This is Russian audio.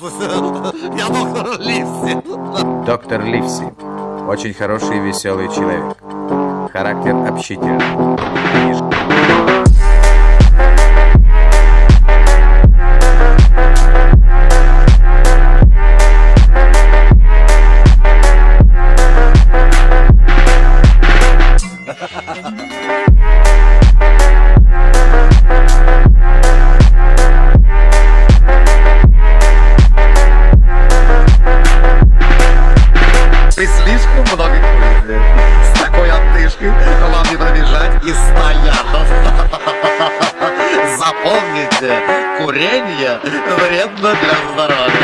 Здравствуйте, я доктор Ливси. Доктор Ливси. Очень хороший и веселый человек. Характер общительный. При слишком много курения. С такой отдышкой вам не пробежать 100 ярдов. Запомните, курение вредно для здоровья.